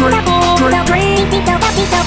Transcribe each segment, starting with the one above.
Drake. Pinta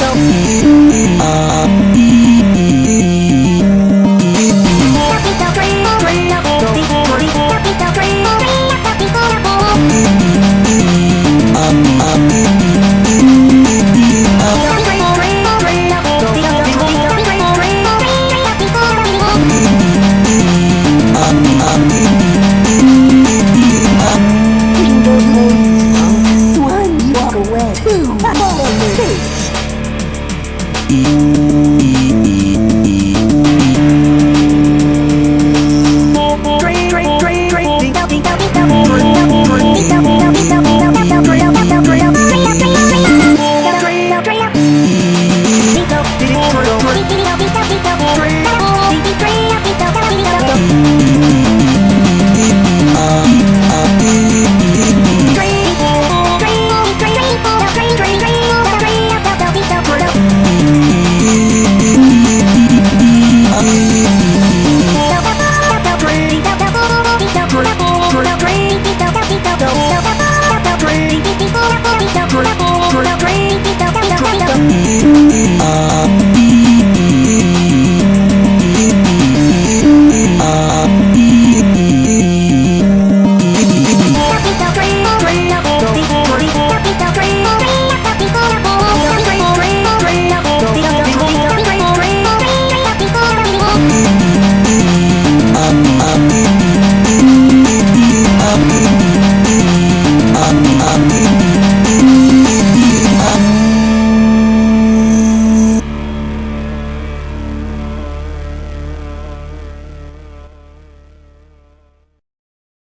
Triple.